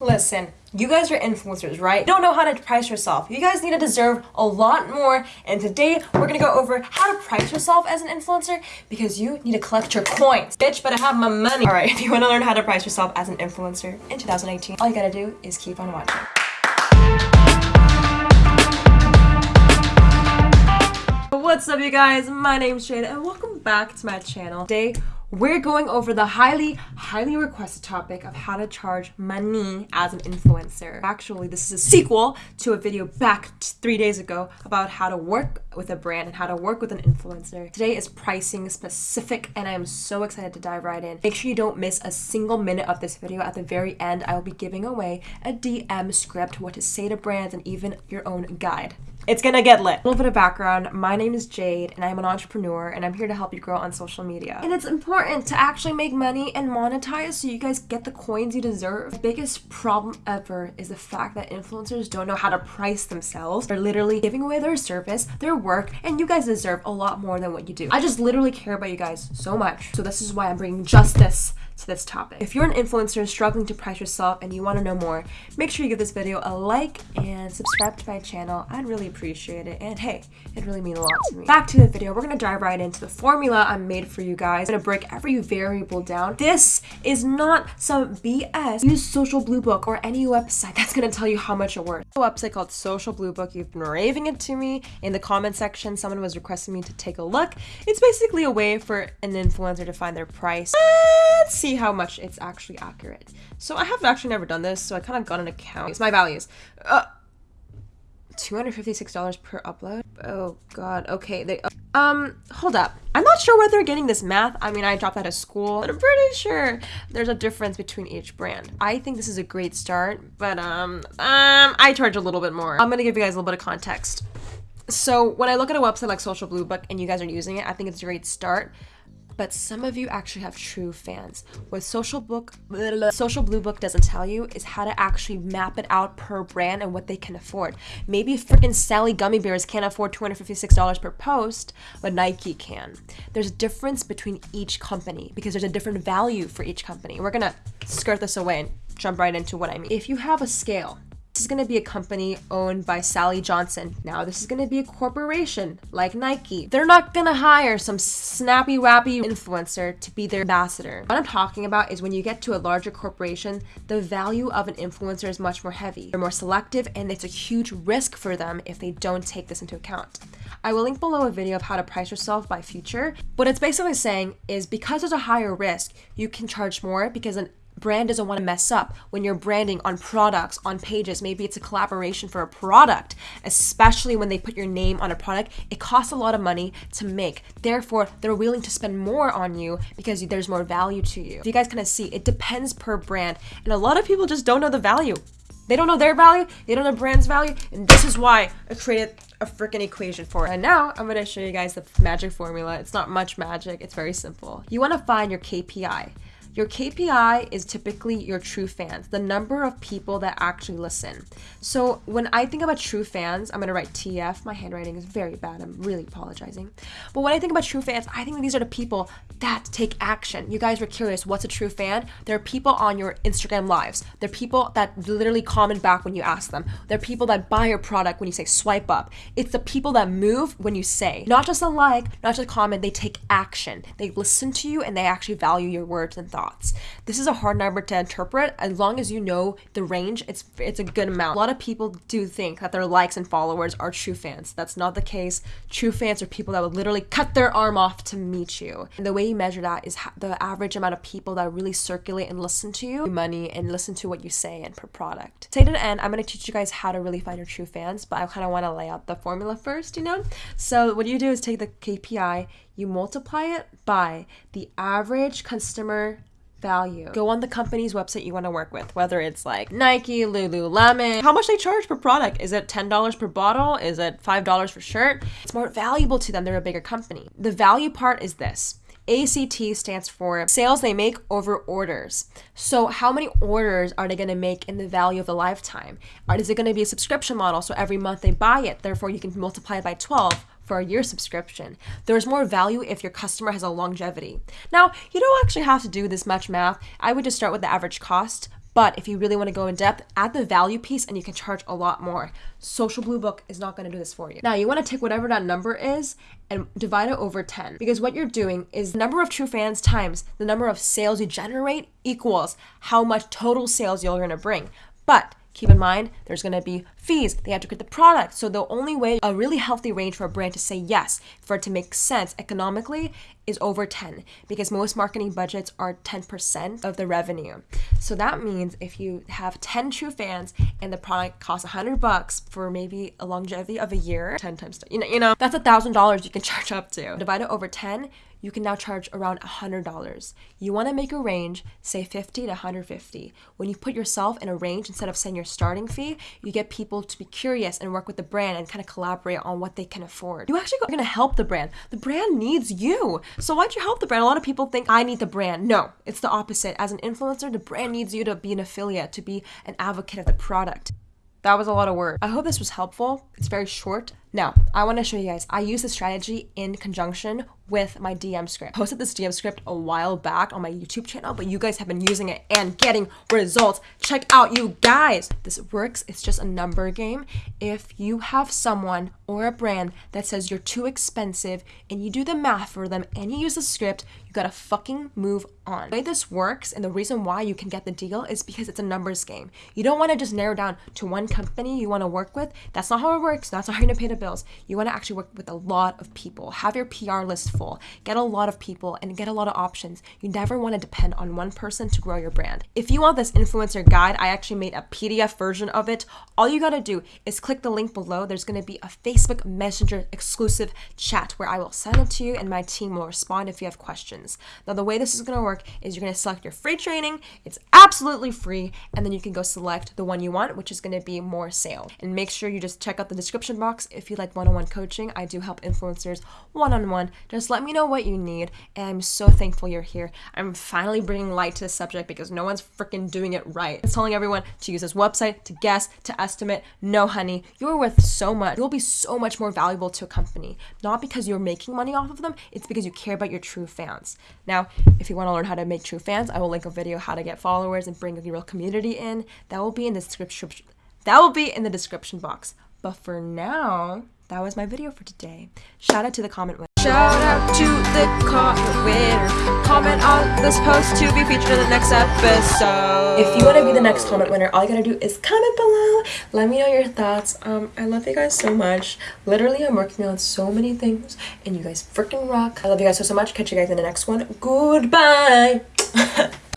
Listen, you guys are influencers, right? Don't know how to price yourself. You guys need to deserve a lot more. And today we're gonna go over how to price yourself as an influencer because you need to collect your coins. Bitch, but I have my money. All right, if you wanna learn how to price yourself as an influencer in 2018, all you gotta do is keep on watching. What's up you guys? My name's Jade and welcome back to my channel. Today we're going over the highly, highly requested topic of how to charge money as an influencer. Actually, this is a sequel to a video back three days ago about how to work with a brand and how to work with an influencer. Today is pricing specific and I am so excited to dive right in. Make sure you don't miss a single minute of this video. At the very end, I will be giving away a DM script, what to say to brands, and even your own guide. It's gonna get lit. A little bit of background. My name is Jade and I'm an entrepreneur and I'm here to help you grow on social media. And it's important to actually make money and monetize so you guys get the coins you deserve. The biggest problem ever is the fact that influencers don't know how to price themselves. They're literally giving away their service, their work, and you guys deserve a lot more than what you do. I just literally care about you guys so much. So this is why I'm bringing justice to this topic. If you're an influencer struggling to price yourself and you want to know more, make sure you give this video a like and subscribe to my channel. I'd really appreciate it. And hey, it really means a lot to me. Back to the video, we're going to dive right into the formula I made for you guys. I'm going to break every variable down. This is not some BS. Use Social Blue Book or any website that's going to tell you how much it worth. A website called Social Blue Book. You've been raving it to me in the comment section. Someone was requesting me to take a look. It's basically a way for an influencer to find their price. Let's see see how much it's actually accurate. So I have actually never done this, so I kind of got an account. It's my values. Uh, $256 per upload? Oh god, okay. They, uh, um, hold up. I'm not sure where they're getting this math. I mean, I dropped out of school, but I'm pretty sure there's a difference between each brand. I think this is a great start, but um, um, I charge a little bit more. I'm gonna give you guys a little bit of context. So when I look at a website like Social Blue Book and you guys are using it, I think it's a great start but some of you actually have true fans. What Social Book, Social Blue Book doesn't tell you is how to actually map it out per brand and what they can afford. Maybe freaking Sally Gummy Bears can't afford $256 per post, but Nike can. There's a difference between each company because there's a different value for each company. We're gonna skirt this away and jump right into what I mean. If you have a scale this is going to be a company owned by Sally Johnson. Now, this is going to be a corporation like Nike. They're not going to hire some snappy wappy influencer to be their ambassador. What I'm talking about is when you get to a larger corporation, the value of an influencer is much more heavy. They're more selective and it's a huge risk for them if they don't take this into account. I will link below a video of how to price yourself by future. What it's basically saying is because there's a higher risk, you can charge more because an brand doesn't want to mess up when you're branding on products, on pages. Maybe it's a collaboration for a product, especially when they put your name on a product. It costs a lot of money to make. Therefore, they're willing to spend more on you because there's more value to you. you guys kind of see, it depends per brand. And a lot of people just don't know the value. They don't know their value, they don't know brand's value, and this is why I created a freaking equation for it. And now I'm gonna show you guys the magic formula. It's not much magic, it's very simple. You wanna find your KPI. Your KPI is typically your true fans, the number of people that actually listen. So when I think about true fans, I'm gonna write TF. My handwriting is very bad. I'm really apologizing. But when I think about true fans, I think these are the people that take action. You guys were curious, what's a true fan? There are people on your Instagram lives. They're people that literally comment back when you ask them. They're people that buy your product when you say swipe up. It's the people that move when you say. Not just a like, not just a comment, they take action. They listen to you and they actually value your words and thoughts This is a hard number to interpret. As long as you know the range, it's it's a good amount. A lot of people do think that their likes and followers are true fans. That's not the case. True fans are people that would literally cut their arm off to meet you. And the way you measure that is the average amount of people that really circulate and listen to you, money, and listen to what you say and per product. To the end, I'm going to teach you guys how to really find your true fans, but I kind of want to lay out the formula first, you know? So what you do is take the KPI, you multiply it by the average customer value. Go on the company's website you want to work with, whether it's like Nike, Lululemon, how much they charge per product. Is it $10 per bottle? Is it $5 for shirt? It's more valuable to them. They're a bigger company. The value part is this. ACT stands for sales they make over orders. So, how many orders are they going to make in the value of the lifetime? Or is it going to be a subscription model? So, every month they buy it, therefore, you can multiply it by 12 for a year subscription. There's more value if your customer has a longevity. Now, you don't actually have to do this much math. I would just start with the average cost, But if you really want to go in depth, add the value piece and you can charge a lot more. Social Blue Book is not going to do this for you. Now, you want to take whatever that number is and divide it over 10 because what you're doing is the number of true fans times the number of sales you generate equals how much total sales you're going to bring. But keep in mind there's going to be fees. They have to get the product. So the only way a really healthy range for a brand to say yes for it to make sense economically is over 10 because most marketing budgets are 10% of the revenue. So that means if you have 10 true fans and the product costs 100 bucks for maybe a longevity of a year 10 times you know you know that's a thousand dollars you can charge up to. Divide it over 10 you can now charge around $100. You want to make a range, say 50 to 150. When you put yourself in a range instead of saying your starting fee, you get people to be curious and work with the brand and kind of collaborate on what they can afford. You actually are going to help the brand. The brand needs you. So why'd you help the brand? A lot of people think I need the brand. No, it's the opposite. As an influencer, the brand needs you to be an affiliate, to be an advocate of the product. That was a lot of work. I hope this was helpful. It's very short. Now, I want to show you guys. I use this strategy in conjunction with my DM script. I posted this DM script a while back on my YouTube channel, but you guys have been using it and getting results. Check out you guys. This works. It's just a number game. If you have someone or a brand that says you're too expensive and you do the math for them and you use the script, you gotta fucking move on. The way this works and the reason why you can get the deal is because it's a numbers game. You don't want to just narrow down to one company you want to work with. That's not how it works. That's not how you're gonna pay the bills. You want to actually work with a lot of people. Have your PR list full. Get a lot of people and get a lot of options. You never want to depend on one person to grow your brand. If you want this influencer guide, I actually made a PDF version of it. All you got to do is click the link below. There's going to be a Facebook Messenger exclusive chat where I will send it to you and my team will respond if you have questions. Now, the way this is going to work is you're going to select your free training. It's absolutely free. And then you can go select the one you want, which is going to be more sale. And make sure you just check out the description box if you like one on one coaching. I do help influencers one on one. Just let me know what you need. And I'm so thankful you're here. I'm finally bringing light to the subject because no one's freaking doing it right. It's telling everyone to use this website, to guess, to estimate. No, honey, you're worth so much. You'll be so much more valuable to a company. Not because you're making money off of them, it's because you care about your true fans. Now, if you want to learn how to make true fans, I will link a video how to get followers and bring a real community in. That will be in the description. That will be in the description box. But for now, that was my video for today. Shout out to the comment winner. Shout out to the comment winner. Comment on this post to be featured in the next episode. If you want to be the next comment winner, all you gotta do is comment below. Let me know your thoughts. Um, I love you guys so much. Literally, I'm working on so many things, and you guys freaking rock. I love you guys so, so much. Catch you guys in the next one. Goodbye.